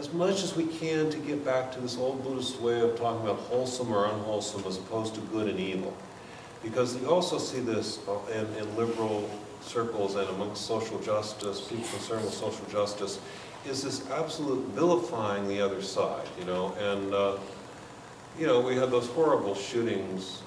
as much as we can to get back to this old Buddhist way of talking about wholesome or unwholesome as opposed to good and evil. Because you also see this uh, in, in liberal circles and amongst social justice, people concerned with social justice, is this absolute vilifying the other side, you know, and, uh, you know, we had those horrible shootings